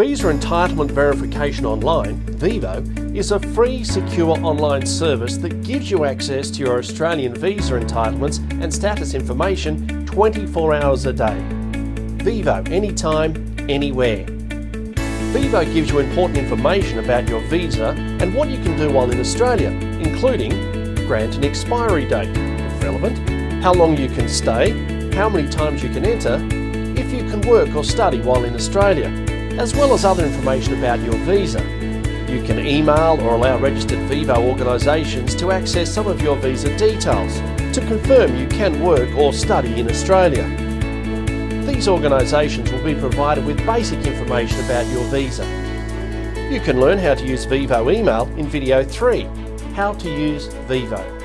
Visa Entitlement Verification Online, VEVO, is a free, secure online service that gives you access to your Australian visa entitlements and status information 24 hours a day. VEVO, anytime, anywhere. VEVO gives you important information about your visa and what you can do while in Australia, including grant and expiry date, if relevant, how long you can stay, how many times you can enter, if you can work or study while in Australia, as well as other information about your visa. You can email or allow registered VEVO organisations to access some of your visa details to confirm you can work or study in Australia. These organisations will be provided with basic information about your visa. You can learn how to use VEVO email in video 3, How to use VEVO.